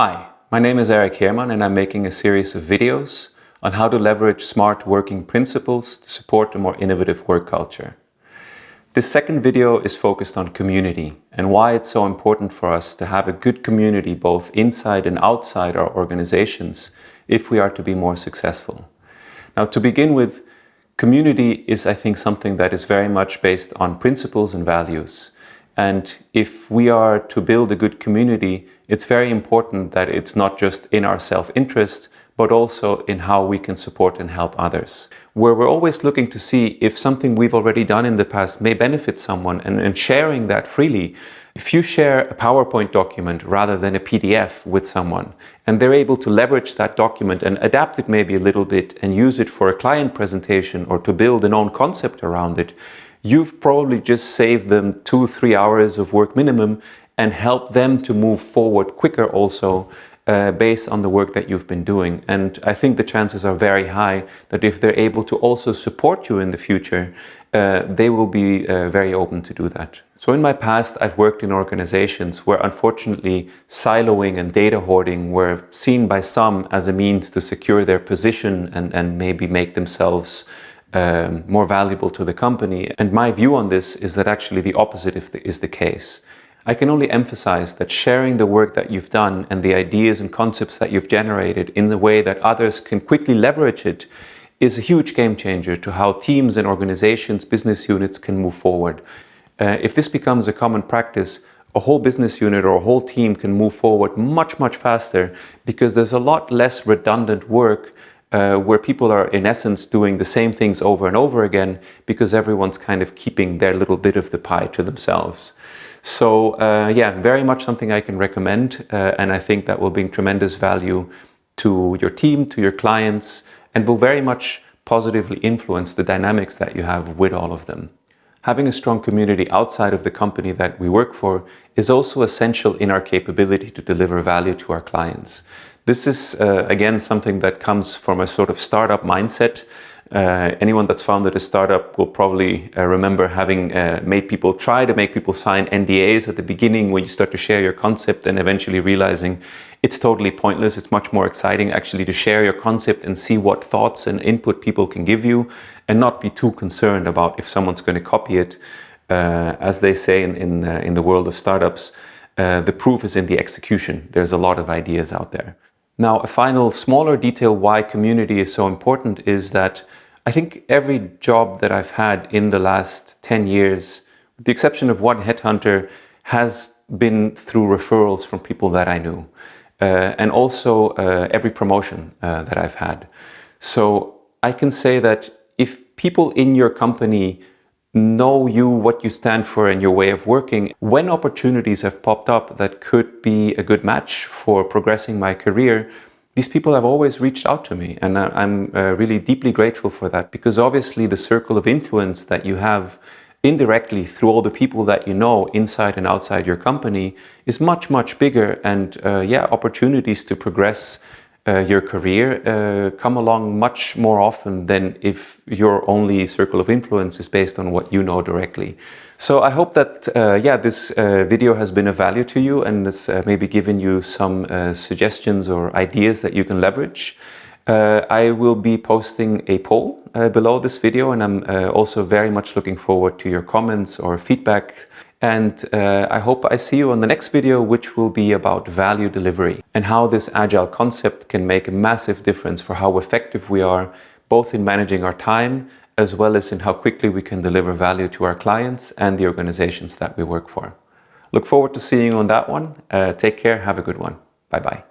Hi, my name is Eric Heerman and I'm making a series of videos on how to leverage smart working principles to support a more innovative work culture. This second video is focused on community and why it's so important for us to have a good community both inside and outside our organizations if we are to be more successful. Now to begin with, community is I think something that is very much based on principles and values. And if we are to build a good community, it's very important that it's not just in our self-interest, but also in how we can support and help others. Where we're always looking to see if something we've already done in the past may benefit someone and, and sharing that freely. If you share a PowerPoint document rather than a PDF with someone and they're able to leverage that document and adapt it maybe a little bit and use it for a client presentation or to build an own concept around it, you've probably just saved them two, three hours of work minimum and help them to move forward quicker also uh, based on the work that you've been doing. And I think the chances are very high that if they're able to also support you in the future, uh, they will be uh, very open to do that. So in my past, I've worked in organizations where unfortunately siloing and data hoarding were seen by some as a means to secure their position and, and maybe make themselves um, more valuable to the company. And my view on this is that actually the opposite is the case. I can only emphasize that sharing the work that you've done and the ideas and concepts that you've generated in the way that others can quickly leverage it is a huge game changer to how teams and organizations, business units can move forward. Uh, if this becomes a common practice, a whole business unit or a whole team can move forward much, much faster because there's a lot less redundant work uh, where people are in essence doing the same things over and over again because everyone's kind of keeping their little bit of the pie to themselves. So uh, yeah, very much something I can recommend uh, and I think that will bring tremendous value to your team, to your clients and will very much positively influence the dynamics that you have with all of them. Having a strong community outside of the company that we work for is also essential in our capability to deliver value to our clients. This is, uh, again, something that comes from a sort of startup mindset. Uh, anyone that's founded a startup will probably uh, remember having uh, made people try to make people sign NDAs at the beginning when you start to share your concept and eventually realizing it's totally pointless. It's much more exciting actually to share your concept and see what thoughts and input people can give you and not be too concerned about if someone's going to copy it. Uh, as they say in, in, uh, in, the world of startups, the proof is in the execution. There's a lot of ideas out there. Now, a final smaller detail why community is so important is that I think every job that I've had in the last 10 years, with the exception of one headhunter, has been through referrals from people that I knew. Uh, and also uh, every promotion uh, that I've had. So I can say that if people in your company know you, what you stand for and your way of working. When opportunities have popped up that could be a good match for progressing my career, these people have always reached out to me and I'm uh, really deeply grateful for that because obviously the circle of influence that you have indirectly through all the people that you know inside and outside your company is much, much bigger and uh, yeah, opportunities to progress uh, your career uh, come along much more often than if your only circle of influence is based on what you know directly. So I hope that uh, yeah this uh, video has been of value to you and has uh, maybe given you some uh, suggestions or ideas that you can leverage. I will be posting a poll below this video and I'm also very much looking forward to your comments or feedback and uh, I hope I see you on the next video, which will be about value delivery and how this agile concept can make a massive difference for how effective we are, both in managing our time, as well as in how quickly we can deliver value to our clients and the organizations that we work for. Look forward to seeing you on that one. Uh, take care. Have a good one. Bye-bye.